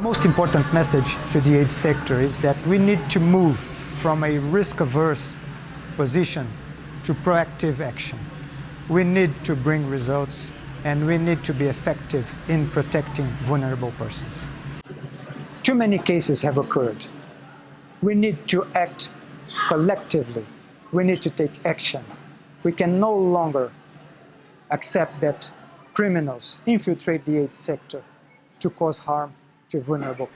most important message to the aid sector is that we need to move from a risk-averse position to proactive action. We need to bring results and we need to be effective in protecting vulnerable persons. Too many cases have occurred. We need to act collectively. We need to take action. We can no longer accept that criminals infiltrate the aid sector to cause harm to vulnerable.